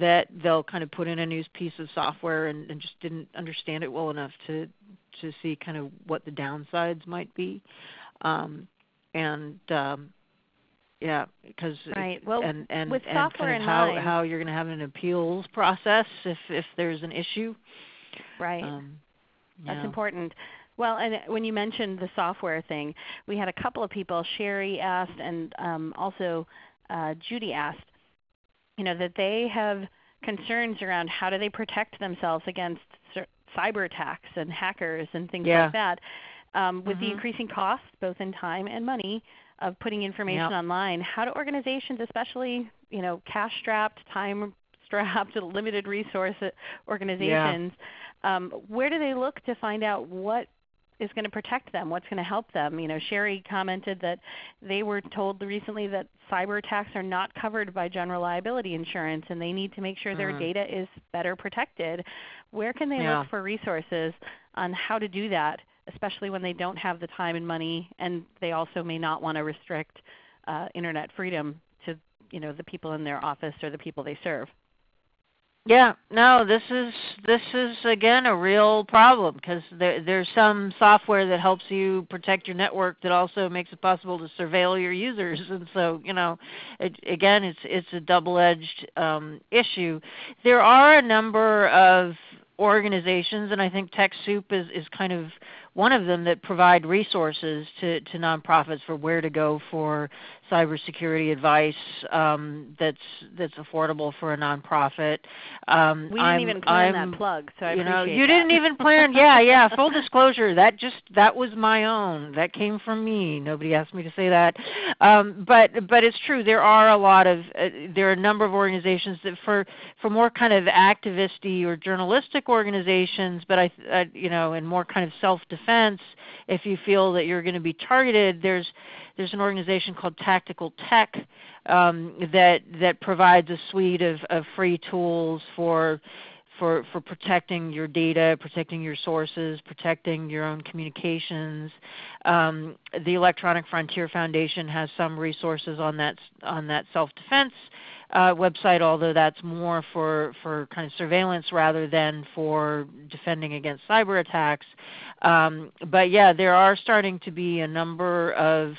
that they'll kind of put in a new piece of software and, and just didn't understand it well enough to to see kind of what the downsides might be. Um, and um, yeah, because right. Well, and and, with and software kind of how mind, how you're going to have an appeals process if if there's an issue. Right. Um, That's important. Well, and when you mentioned the software thing, we had a couple of people. Sherry asked, and um, also uh, Judy asked, you know, that they have concerns around how do they protect themselves against cyber attacks and hackers and things yeah. like that. Um, with mm-hmm. the increasing cost, both in time and money, of putting information yep. online, how do organizations, especially you know cash-strapped, time-strapped, (laughs) limited resource organizations, yeah. um, where do they look to find out what is going to protect them, what's going to help them. You know, Sherry commented that they were told recently that cyber attacks are not covered by general liability insurance and they need to make sure their mm. data is better protected. Where can they yeah. look for resources on how to do that, especially when they don't have the time and money and they also may not want to restrict uh, internet freedom to you know, the people in their office or the people they serve? Yeah, no, this is this is again a real problem because there, there's some software that helps you protect your network that also makes it possible to surveil your users, (laughs) and so you know, it, again, it's it's a double-edged um, issue. There are a number of organizations, and I think TechSoup is is kind of one of them that provide resources to, to nonprofits for where to go for cybersecurity advice um, that's that's affordable for a nonprofit. Um, we didn't I'm, even plan I'm, that plug, so I you know you that. didn't even plan. Yeah, (laughs) yeah. Full disclosure, that just that was my own. That came from me. Nobody asked me to say that. Um, but but it's true. There are a lot of uh, there are a number of organizations that for for more kind of activisty or journalistic organizations, but I, I you know, and more kind of self defense. If you feel that you're going to be targeted, there's there's an organization called Tactical Tech um, that that provides a suite of, of free tools for for, for protecting your data, protecting your sources, protecting your own communications. Um, the Electronic Frontier Foundation has some resources on that on that self-defense uh, website, although that's more for, for kind of surveillance rather than for defending against cyber attacks. Um, but yeah, there are starting to be a number of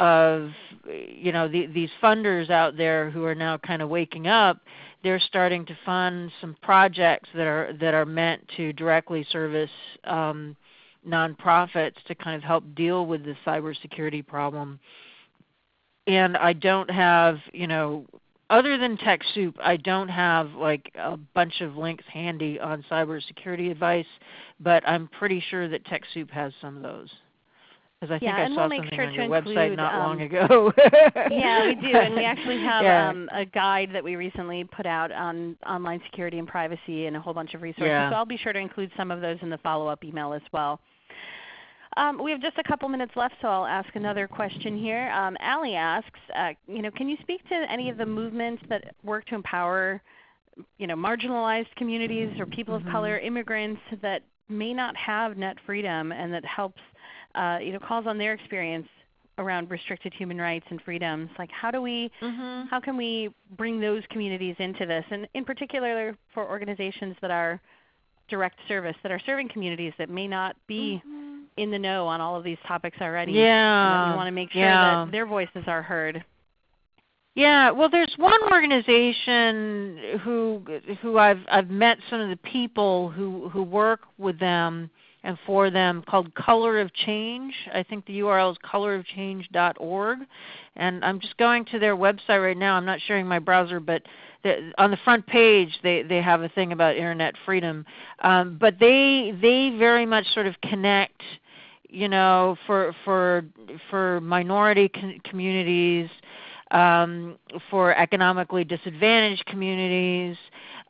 of you know the, these funders out there who are now kind of waking up they're starting to fund some projects that are that are meant to directly service um, nonprofits to kind of help deal with the cybersecurity problem. And I don't have, you know, other than TechSoup, I don't have like a bunch of links handy on cybersecurity advice, but I'm pretty sure that TechSoup has some of those. Because I think yeah, I and saw we'll something sure on your include, website not um, long ago. (laughs) yeah, we do, and we actually have yeah. um, a guide that we recently put out on online security and privacy and a whole bunch of resources. Yeah. So I'll be sure to include some of those in the follow-up email as well. Um, we have just a couple minutes left, so I'll ask another question here. Um, Allie asks, uh, you know, can you speak to any of the movements that work to empower, you know, marginalized communities or people mm-hmm. of color, immigrants that may not have net freedom, and that helps, uh, you know, calls on their experience around restricted human rights and freedoms. Like, how do we, mm-hmm. how can we bring those communities into this, and in particular for organizations that are direct service that are serving communities that may not be Mhm. in the know on all of these topics already. Yeah. And we want to make sure yeah. that their voices are heard. Yeah, well, there's one organization who who I've I've met some of the people who who work with them and for them called Color of Change. I think the URL is colorofchange.org, and I'm just going to their website right now. I'm not sharing my browser, but on the front page they they have a thing about internet freedom. Um, but they they very much sort of connect, you know, for for for minority com- communities um, for economically disadvantaged communities.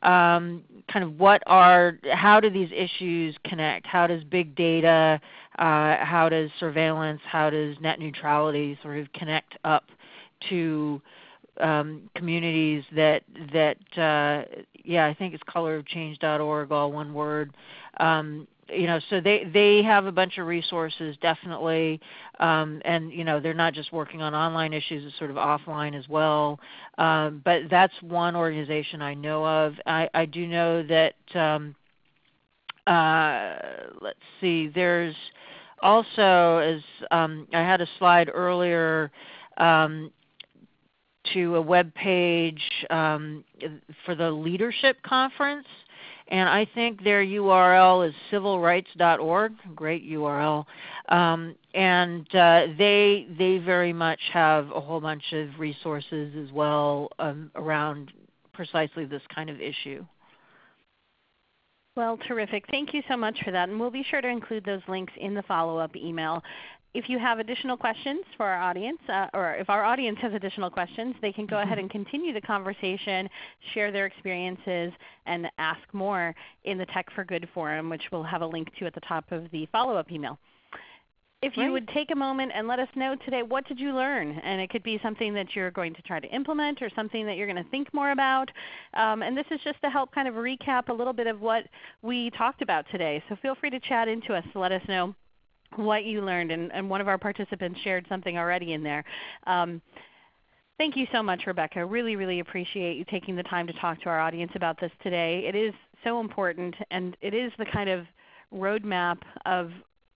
Um, kind of what are, how do these issues connect? How does big data, uh, how does surveillance, how does net neutrality sort of connect up to um, communities that that uh, yeah I think it's colorofchange.org all one word um, you know, so they they have a bunch of resources definitely, um, and you know they're not just working on online issues; it's sort of offline as well. Um, but that's one organization I know of. I, I do know that. Um, uh, let's see. There's also, as um, I had a slide earlier, um, to a web page um, for the leadership conference and I think their URL is civilrights.org, great URL. Um, and uh, they they very much have a whole bunch of resources as well um, around precisely this kind of issue. Well, terrific. Thank you so much for that. And we'll be sure to include those links in the follow-up email if you have additional questions for our audience, uh, or if our audience has additional questions, they can go mm-hmm. ahead and continue the conversation, share their experiences, and ask more in the Tech for Good forum, which we'll have a link to at the top of the follow-up email. If you right. would take a moment and let us know today, what did you learn? And it could be something that you're going to try to implement or something that you're going to think more about. Um, and this is just to help kind of recap a little bit of what we talked about today. So feel free to chat into us to let us know what you learned, and, and one of our participants shared something already in there. Um, thank you so much, Rebecca. Really, really appreciate you taking the time to talk to our audience about this today. It is so important, and it is the kind of roadmap of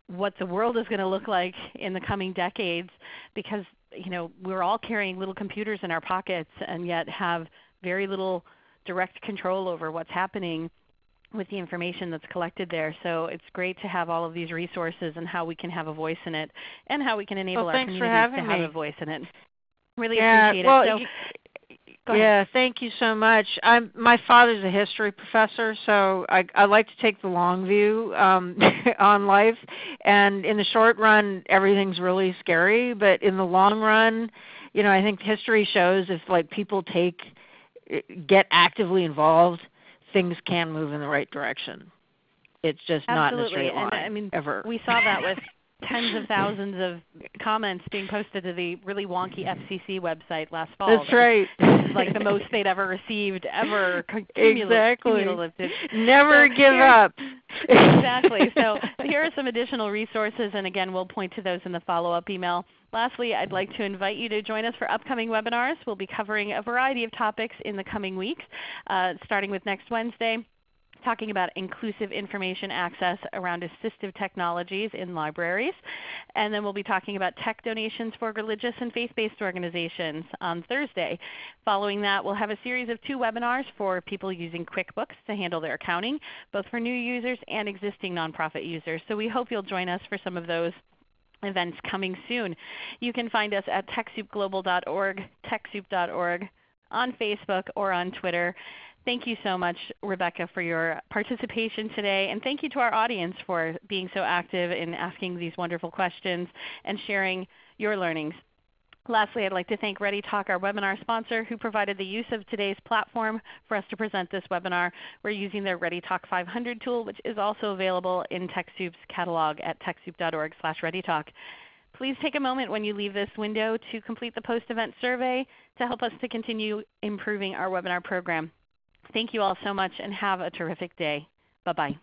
what the world is going to look like in the coming decades because you know, we're all carrying little computers in our pockets and yet have very little direct control over what's happening with the information that's collected there. So it's great to have all of these resources and how we can have a voice in it and how we can enable well, our communities to me. have a voice in it. Really yeah, appreciate well, it. So, yeah, thank you so much. I'm, my father's a history professor, so I, I like to take the long view um, (laughs) on life. And in the short run, everything's really scary, but in the long run, you know, I think history shows if like people take get actively involved things can move in the right direction. It's just Absolutely. not in a straight line. And I mean, ever. We saw that with (laughs) tens of thousands of comments being posted to the really wonky FCC website last fall. That's right. like the most they'd ever received ever. (laughs) exactly. Cumulative. Never so give up. exactly. (laughs) So here are some additional resources, and again, we'll point to those in the follow-up email. Lastly, I'd like to invite you to join us for upcoming webinars. We'll be covering a variety of topics in the coming weeks, uh, starting with next Wednesday talking about inclusive information access around assistive technologies in libraries. And then we'll be talking about tech donations for religious and faith-based organizations on Thursday. Following that, we'll have a series of two webinars for people using QuickBooks to handle their accounting, both for new users and existing nonprofit users. So we hope you'll join us for some of those events coming soon. You can find us at TechSoupGlobal.org, TechSoup.org, on Facebook or on Twitter. Thank you so much, Rebecca, for your participation today. And thank you to our audience for being so active in asking these wonderful questions and sharing your learnings. Lastly, I'd like to thank ReadyTalk, our webinar sponsor, who provided the use of today's platform for us to present this webinar. We're using their ReadyTalk 500 tool, which is also available in TechSoup's catalog at TechSoup.org slash ReadyTalk. Please take a moment when you leave this window to complete the post-event survey to help us to continue improving our webinar program. Thank you all so much and have a terrific day. Bye-bye.